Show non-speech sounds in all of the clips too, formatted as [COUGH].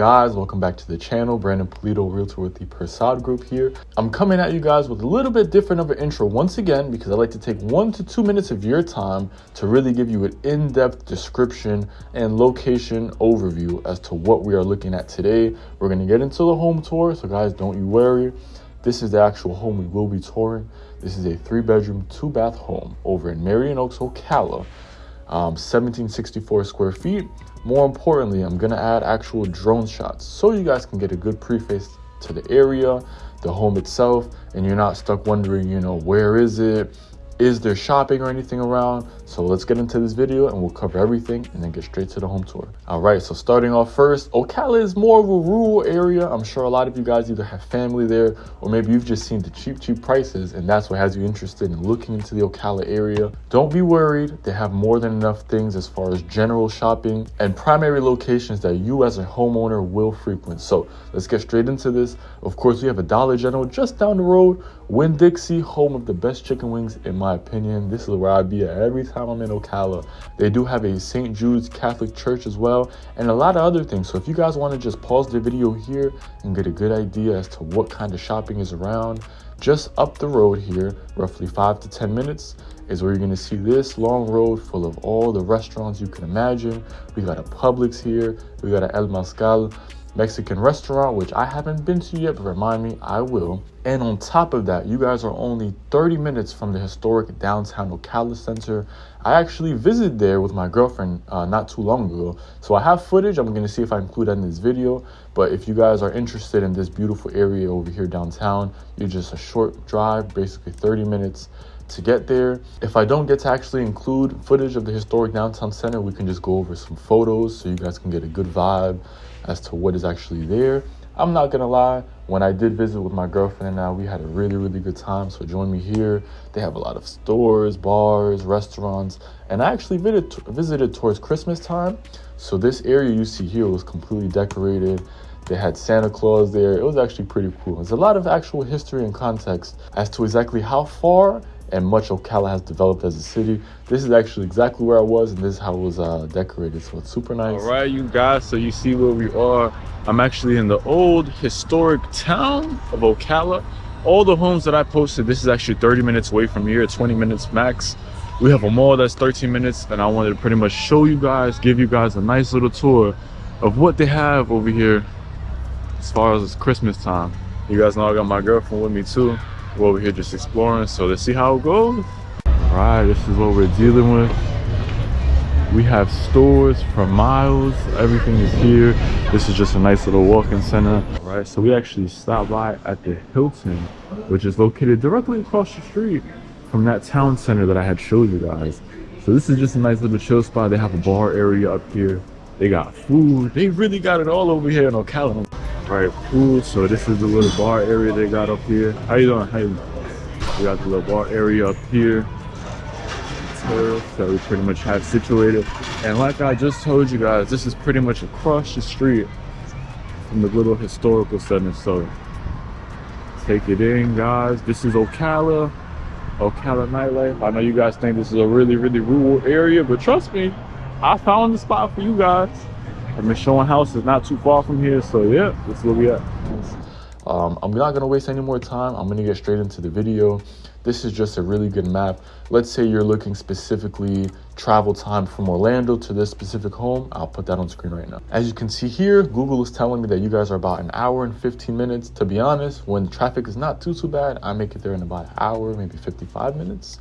guys, welcome back to the channel. Brandon Polito, Realtor with the Persad Group here. I'm coming at you guys with a little bit different of an intro once again because I like to take one to two minutes of your time to really give you an in-depth description and location overview as to what we are looking at today. We're going to get into the home tour, so guys don't you worry. This is the actual home we will be touring. This is a three bedroom, two bath home over in Marion Oaks, Ocala. Um, 1764 square feet more importantly, I'm gonna add actual drone shots so you guys can get a good preface to the area, the home itself, and you're not stuck wondering, you know, where is it? is there shopping or anything around so let's get into this video and we'll cover everything and then get straight to the home tour. All right so starting off first ocala is more of a rural area. I'm sure a lot of you guys either have family there or maybe you've just seen the cheap cheap prices and that's what has you interested in looking into the ocala area. Don't be worried they have more than enough things as far as general shopping and primary locations that you as a homeowner will frequent. So let's get straight into this. Of course we have a dollar general just down the road Winn-Dixie, home of the best chicken wings, in my opinion. This is where I'd be at every time I'm in Ocala. They do have a St. Jude's Catholic Church as well, and a lot of other things. So if you guys want to just pause the video here and get a good idea as to what kind of shopping is around, just up the road here, roughly five to 10 minutes, is where you're gonna see this long road full of all the restaurants you can imagine. We got a Publix here, we got a El Mezcal, Mexican restaurant, which I haven't been to yet, but remind me, I will. And on top of that, you guys are only 30 minutes from the historic downtown Ocala Center. I actually visited there with my girlfriend uh, not too long ago. So I have footage. I'm going to see if I include that in this video. But if you guys are interested in this beautiful area over here downtown, you're just a short drive, basically 30 minutes to get there. If I don't get to actually include footage of the historic downtown center, we can just go over some photos so you guys can get a good vibe as to what is actually there. I'm not gonna lie, when I did visit with my girlfriend and I, we had a really, really good time. So join me here. They have a lot of stores, bars, restaurants, and I actually visited, visited towards Christmas time. So this area you see here was completely decorated. They had Santa Claus there. It was actually pretty cool. There's a lot of actual history and context as to exactly how far and much Ocala has developed as a city. This is actually exactly where I was and this is how it was uh, decorated. So it's super nice. All right, you guys, so you see where we are. I'm actually in the old historic town of Ocala. All the homes that I posted, this is actually 30 minutes away from here, 20 minutes max. We have a mall that's 13 minutes and I wanted to pretty much show you guys, give you guys a nice little tour of what they have over here as far as it's Christmas time. You guys know I got my girlfriend with me too we're over here just exploring so let's see how it goes. All right this is what we're dealing with. We have stores for miles. Everything is here. This is just a nice little walking center. All right so we actually stopped by at the hilton which is located directly across the street from that town center that i had showed you guys. So this is just a nice little chill spot. They have a bar area up here. They got food. They really got it all over here in ocala right food so this is the little bar area they got up here. How you doing? How you we got the little bar area up here. That we pretty much have situated. And like i just told you guys this is pretty much across the street from the little historical center. So take it in guys. This is ocala ocala nightlife. I know you guys think this is a really really rural area but trust me i found the spot for you guys and Michonne house is not too far from here. So yeah, that's where we at. Um, I'm not gonna waste any more time. I'm gonna get straight into the video. This is just a really good map. Let's say you're looking specifically travel time from Orlando to this specific home. I'll put that on screen right now. As you can see here, Google is telling me that you guys are about an hour and 15 minutes. To be honest, when traffic is not too, too bad, I make it there in about an hour, maybe 55 minutes.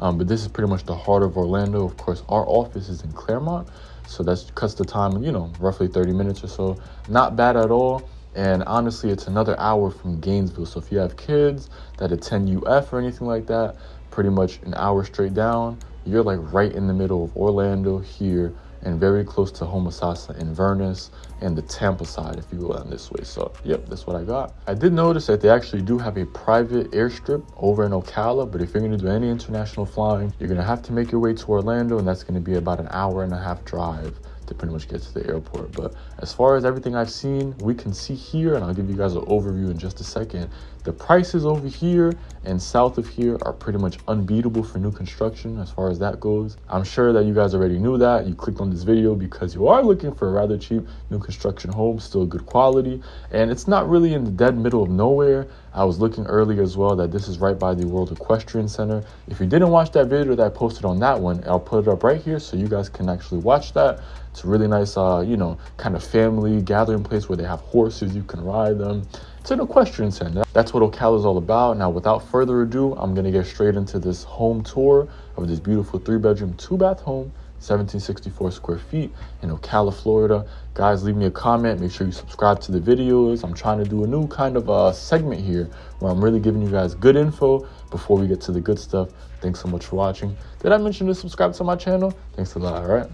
Um, but this is pretty much the heart of Orlando. Of course, our office is in Clermont. So that cuts the time, you know, roughly 30 minutes or so. Not bad at all. And honestly, it's another hour from Gainesville. So if you have kids that attend UF or anything like that, pretty much an hour straight down, you're like right in the middle of Orlando here and very close to Homosassa and Inverness and the Tampa side, if you will, on this way. So, yep, that's what I got. I did notice that they actually do have a private airstrip over in Ocala, but if you're going to do any international flying, you're going to have to make your way to Orlando, and that's going to be about an hour and a half drive to pretty much get to the airport. But as far as everything I've seen, we can see here, and I'll give you guys an overview in just a second, The prices over here and south of here are pretty much unbeatable for new construction as far as that goes. I'm sure that you guys already knew that. You clicked on this video because you are looking for a rather cheap new construction home, still good quality, and it's not really in the dead middle of nowhere. I was looking earlier as well that this is right by the World Equestrian Center. If you didn't watch that video that I posted on that one, I'll put it up right here so you guys can actually watch that. It's a really nice, uh, you know, kind of family gathering place where they have horses, you can ride them. It's an equestrian center. That's what Ocala is all about. Now, without further ado, I'm gonna get straight into this home tour of this beautiful three bedroom, two bath home 1764 square feet in Ocala, Florida. Guys, leave me a comment. Make sure you subscribe to the videos. I'm trying to do a new kind of uh, segment here where I'm really giving you guys good info before we get to the good stuff. Thanks so much for watching. Did I mention to subscribe to my channel? Thanks a lot, all right?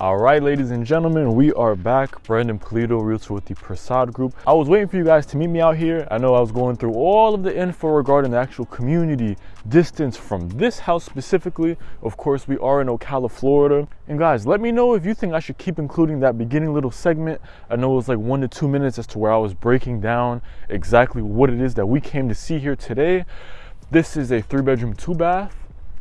All right, ladies and gentlemen, we are back. Brandon Polito, realtor with the Prasad Group. I was waiting for you guys to meet me out here. I know I was going through all of the info regarding the actual community, distance from this house specifically. Of course, we are in Ocala, Florida. And guys, let me know if you think I should keep including that beginning little segment. I know it was like one to two minutes as to where I was breaking down exactly what it is that we came to see here today. This is a three bedroom, two bath.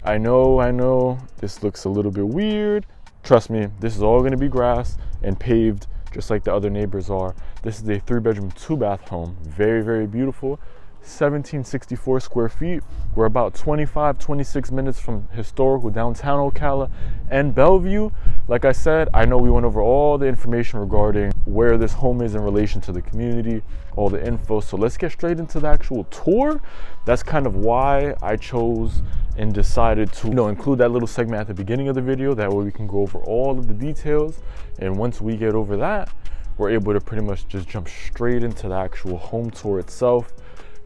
I know, I know, this looks a little bit weird. Trust me, this is all gonna be grass and paved just like the other neighbors are. This is a three bedroom, two bath home. Very, very beautiful. 1764 square feet. We're about 25, 26 minutes from historical downtown Ocala and Belleview. Like I said, I know we went over all the information regarding where this home is in relation to the community, all the info. So let's get straight into the actual tour. That's kind of why I chose and decided to you know, include that little segment at the beginning of the video. That way we can go over all of the details. And once we get over that, we're able to pretty much just jump straight into the actual home tour itself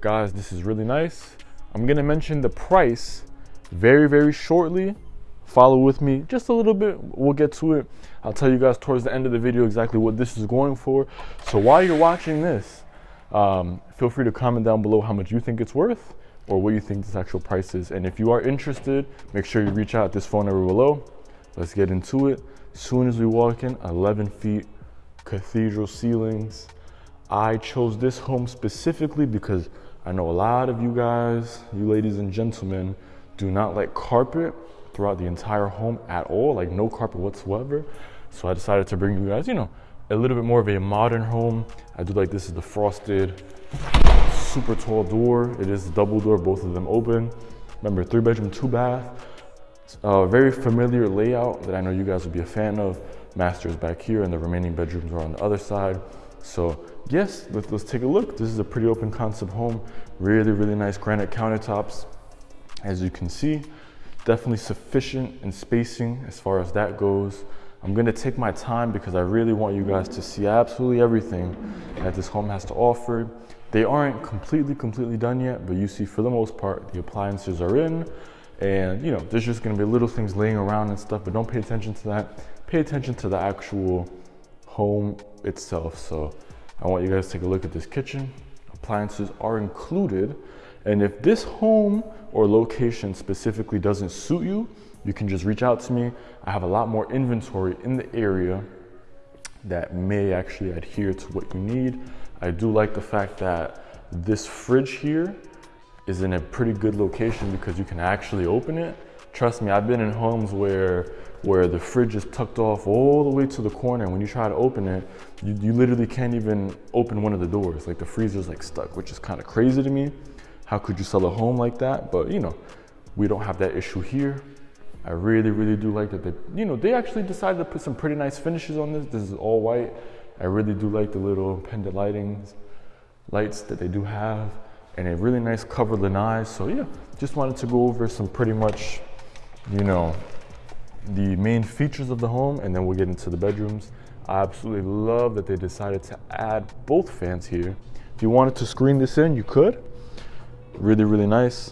guys this is really nice. I'm gonna mention the price very very shortly. Follow with me just a little bit. We'll get to it. I'll tell you guys towards the end of the video exactly what this is going for. So while you're watching this um, feel free to comment down below how much you think it's worth or what you think this actual price is. And if you are interested make sure you reach out this phone number below. Let's get into it. Soon as we walk in 11 feet cathedral ceilings. I chose this home specifically because I know a lot of you guys, you ladies and gentlemen, do not like carpet throughout the entire home at all, like no carpet whatsoever. So I decided to bring you guys, you know, a little bit more of a modern home. I do like this is the frosted, super tall door. It is double door, both of them open. Remember, three bedroom, two bath. A very familiar layout that I know you guys will be a fan of. Masters back here and the remaining bedrooms are on the other side. So yes, let's, let's take a look. This is a pretty open concept home. Really, really nice granite countertops. As you can see, definitely sufficient in spacing as far as that goes. I'm gonna take my time because I really want you guys to see absolutely everything that this home has to offer. They aren't completely, completely done yet, but you see for the most part, the appliances are in and you know, there's just gonna be little things laying around and stuff, but don't pay attention to that. Pay attention to the actual home itself. So I want you guys to take a look at this kitchen. Appliances are included. And if this home or location specifically doesn't suit you, you can just reach out to me. I have a lot more inventory in the area that may actually adhere to what you need. I do like the fact that this fridge here is in a pretty good location because you can actually open it. Trust me, I've been in homes where where the fridge is tucked off all the way to the corner. When you try to open it, you, you literally can't even open one of the doors. Like the freezer's like stuck, which is kind of crazy to me. How could you sell a home like that? But you know, we don't have that issue here. I really, really do like that they, you know, they actually decided to put some pretty nice finishes on this. This is all white. I really do like the little pendant lightings, lights that they do have, and a really nice covered lanai. So yeah, just wanted to go over some pretty much, you know, the main features of the home and then we'll get into the bedrooms. I absolutely love that they decided to add both fans here. If you wanted to screen this in, you could. Really, really nice.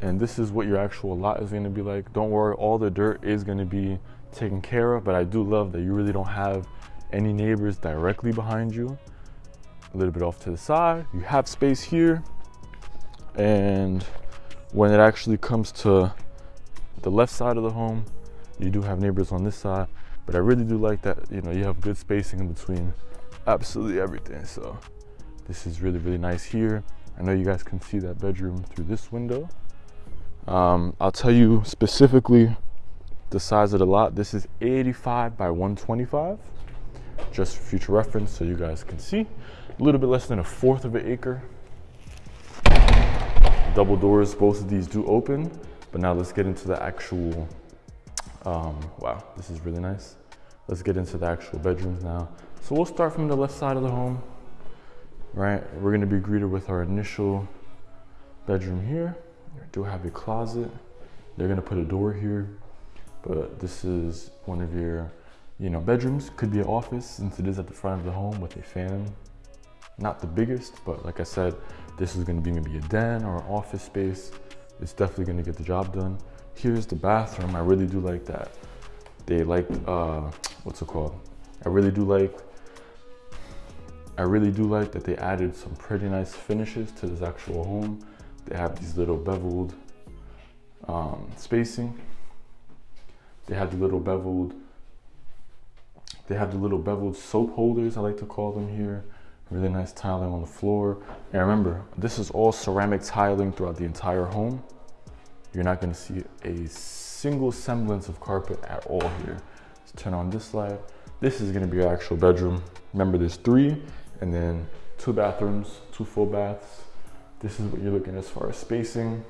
And this is what your actual lot is gonna be like. Don't worry, all the dirt is gonna be taken care of, but I do love that you really don't have any neighbors directly behind you. A little bit off to the side. You have space here. And when it actually comes to the left side of the home, you do have neighbors on this side, but I really do like that, you know, you have good spacing in between absolutely everything. So This is really, really nice here. I know you guys can see that bedroom through this window. Um, I'll tell you specifically the size of the lot. This is 85 by 125, just for future reference so you guys can see. A little bit less than a fourth of an acre. Double doors, both of these do open, but now let's get into the actual, um, wow, this is really nice. Let's get into the actual bedrooms now. So we'll start from the left side of the home, right? We're gonna be greeted with our initial bedroom here. We do have a closet. They're gonna put a door here, but this is one of your, you know, bedrooms. Could be an office since it is at the front of the home with a fan. Not the biggest, but like I said, this is gonna be maybe a den or an office space. It's definitely gonna get the job done. Here's the bathroom. I really do like that. They like, uh, what's it called? I really do like I really do like that they added some pretty nice finishes to this actual home. They have these little beveled um, spacing. They have the little beveled, they have the little beveled soap holders, I like to call them here. Really nice tiling on the floor. And remember, this is all ceramic tiling throughout the entire home. You're not gonna see a single semblance of carpet at all here. Let's turn on this light. This is gonna be your actual bedroom. Remember there's three and then two bathrooms, two full baths. This is what you're looking as far as spacing.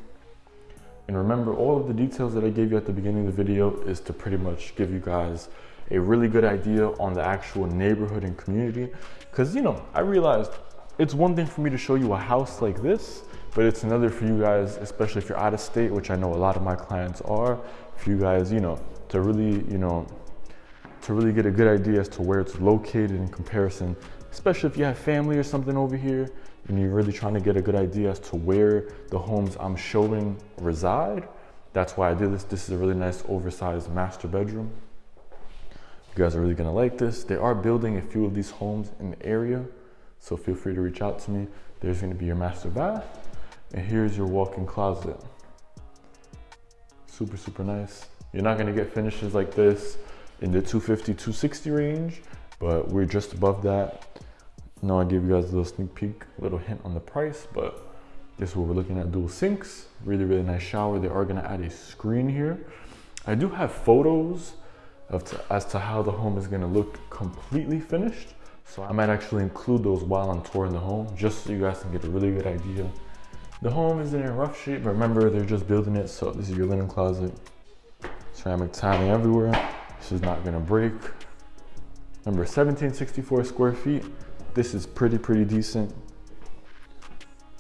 And remember, all of the details that I gave you at the beginning of the video is to pretty much give you guys a really good idea on the actual neighborhood and community. Cause you know, I realized it's one thing for me to show you a house like this, but it's another for you guys, especially if you're out of state, which I know a lot of my clients are, for you guys, you know, to really, you know, to really get a good idea as to where it's located in comparison especially if you have family or something over here and you're really trying to get a good idea as to where the homes I'm showing reside. That's why I did this. This is a really nice oversized master bedroom. You guys are really gonna like this. They are building a few of these homes in the area, so feel free to reach out to me. There's gonna be your master bath, and here's your walk-in closet. Super, super nice. You're not gonna get finishes like this in the 250, 260 range, but we're just above that. Now I give you guys a little sneak peek, a little hint on the price, but this is what we're looking at, dual sinks, really, really nice shower. They are gonna add a screen here. I do have photos to, as to how the home is gonna look completely finished. So I might actually include those while I'm touring the home, just so you guys can get a really good idea. The home isn't in rough shape, but remember they're just building it. So this is your linen closet, ceramic tiling everywhere. This is not gonna break. Remember 1764 square feet. This is pretty, pretty decent.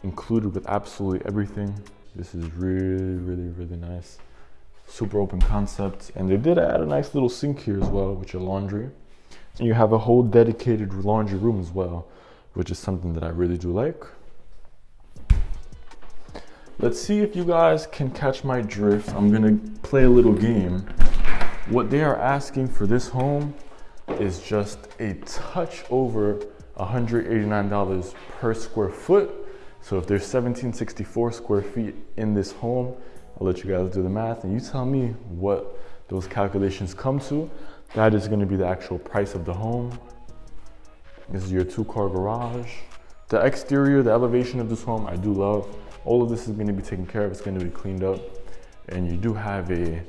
Included with absolutely everything. This is really, really, really nice. Super open concept. And they did add a nice little sink here as well with your laundry. And you have a whole dedicated laundry room as well, which is something that I really do like. Let's see if you guys can catch my drift. I'm gonna play a little game. What they are asking for this home is just a touch over $189 per square foot. So if there's 1764 square feet in this home, I'll let you guys do the math and you tell me what those calculations come to. That is gonna be the actual price of the home. This is your two car garage. The exterior, the elevation of this home, I do love. All of this is gonna be taken care of. It's gonna be cleaned up. And you do have a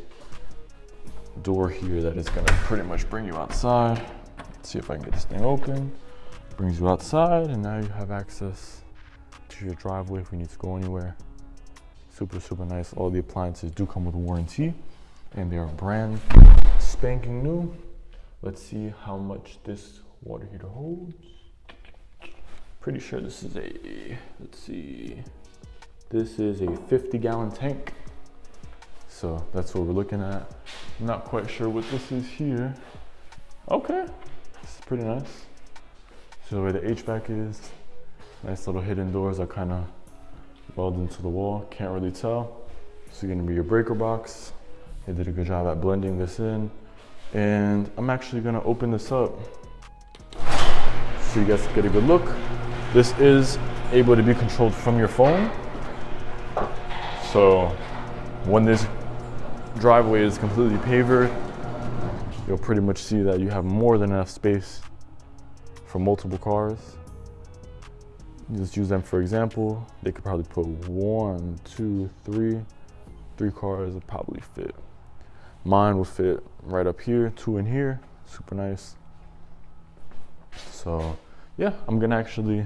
door here that is gonna pretty much bring you outside. Let's see if I can get this thing open brings you outside and now you have access to your driveway if we need to go anywhere. Super, super nice. All the appliances do come with warranty and they are brand spanking new. Let's see how much this water heater holds. Pretty sure this is a, let's see, this is a 50 gallon tank. So that's what we're looking at. not quite sure what this is here. Okay, this is pretty nice. So where the HVAC is, nice little hidden doors are kind of welded into the wall. Can't really tell. This is gonna be your breaker box. They did a good job at blending this in. And I'm actually gonna open this up so you guys get a good look. This is able to be controlled from your phone. So when this driveway is completely pavered, you'll pretty much see that you have more than enough space for multiple cars. Just use them for example. They could probably put one, two, three, three cars would probably fit. Mine will fit right up here, two in here, super nice. So yeah, I'm gonna actually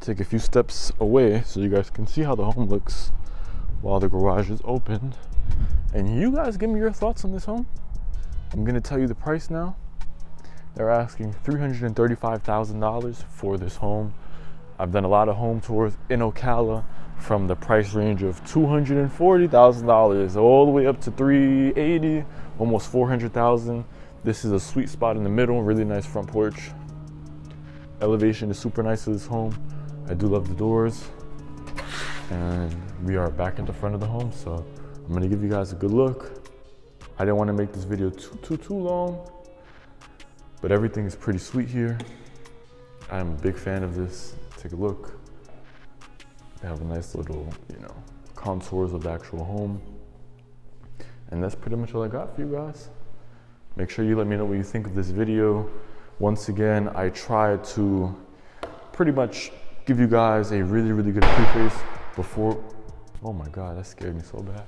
take a few steps away so you guys can see how the home looks while the garage is open. And you guys give me your thoughts on this home. I'm gonna tell you the price now. They're asking $335,000 for this home. I've done a lot of home tours in Ocala from the price range of $240,000 all the way up to 380, almost 400,000. This is a sweet spot in the middle, really nice front porch. Elevation is super nice to this home. I do love the doors. And we are back in the front of the home, so I'm gonna give you guys a good look. I didn't wanna make this video too, too, too long, but everything is pretty sweet here. I'm a big fan of this. Take a look. They have a nice little, you know, contours of the actual home. And that's pretty much all I got for you guys. Make sure you let me know what you think of this video. Once again, I tried to pretty much give you guys a really, really good preface before. Oh my God, that scared me so bad.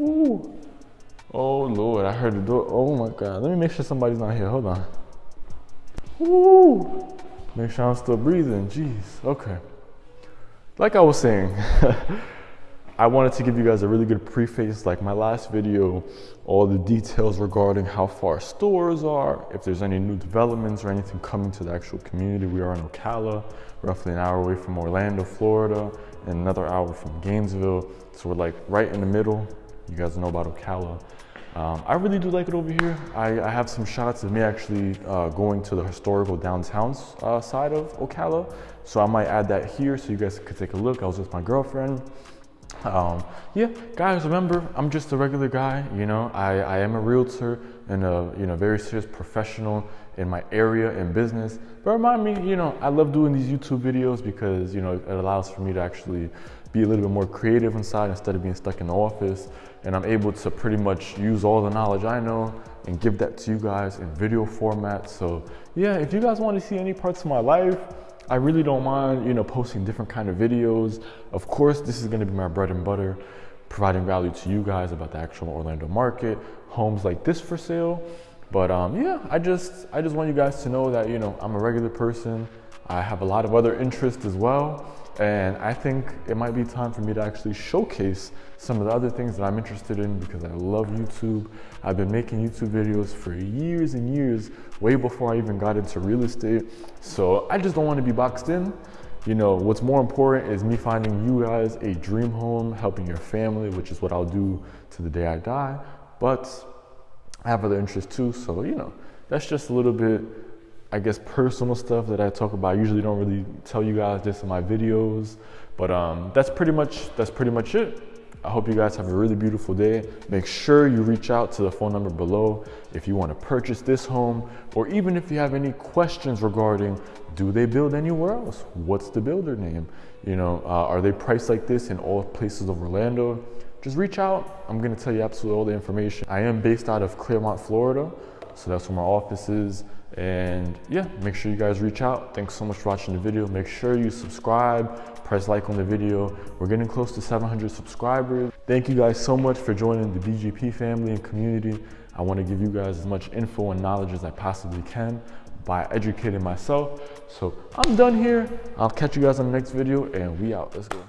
Ooh. Oh Lord, I heard the door. Oh my God. Let me make sure somebody's not here. Hold on. Ooh. Make sure I'm still breathing. Jeez. Okay. Like I was saying, [LAUGHS] I wanted to give you guys a really good preface, like my last video, all the details regarding how far stores are, if there's any new developments or anything coming to the actual community. We are in Ocala, roughly an hour away from Orlando, Florida, and another hour from Gainesville. So we're like right in the middle. You guys know about Ocala. Um, I really do like it over here. I, I have some shots of me actually uh, going to the historical downtown uh, side of Ocala. So I might add that here so you guys could take a look. I was with my girlfriend. Um, yeah, guys, remember, I'm just a regular guy. You know, I, I am a realtor and a you know very serious professional in my area and business. But remind me, you know, I love doing these YouTube videos because you know it allows for me to actually be a little bit more creative inside instead of being stuck in the office. And I'm able to pretty much use all the knowledge I know and give that to you guys in video format. So yeah, if you guys want to see any parts of my life, I really don't mind, you know, posting different kind of videos. Of course, this is going to be my bread and butter, providing value to you guys about the actual Orlando market, homes like this for sale. But um, yeah, I just I just want you guys to know that you know I'm a regular person. I have a lot of other interests as well. And I think it might be time for me to actually showcase some of the other things that I'm interested in because I love YouTube. I've been making YouTube videos for years and years, way before I even got into real estate. So I just don't want to be boxed in. You know, what's more important is me finding you guys a dream home, helping your family, which is what I'll do to the day I die. But I have other interests too. So, you know, that's just a little bit I guess personal stuff that I talk about. I usually don't really tell you guys this in my videos, but um, that's pretty much that's pretty much it. I hope you guys have a really beautiful day. Make sure you reach out to the phone number below if you want to purchase this home, or even if you have any questions regarding do they build anywhere else? What's the builder name? You know, uh, are they priced like this in all places of Orlando? Just reach out. I'm to tell you absolutely all the information. I am based out of Clermont, Florida, so that's where my office is. And yeah, make sure you guys reach out. Thanks so much for watching the video. Make sure you subscribe, press like on the video. We're getting close to 700 subscribers. Thank you guys so much for joining the BGP family and community. I want to give you guys as much info and knowledge as I possibly can by educating myself. So I'm done here. I'll catch you guys on the next video and we out. Let's go.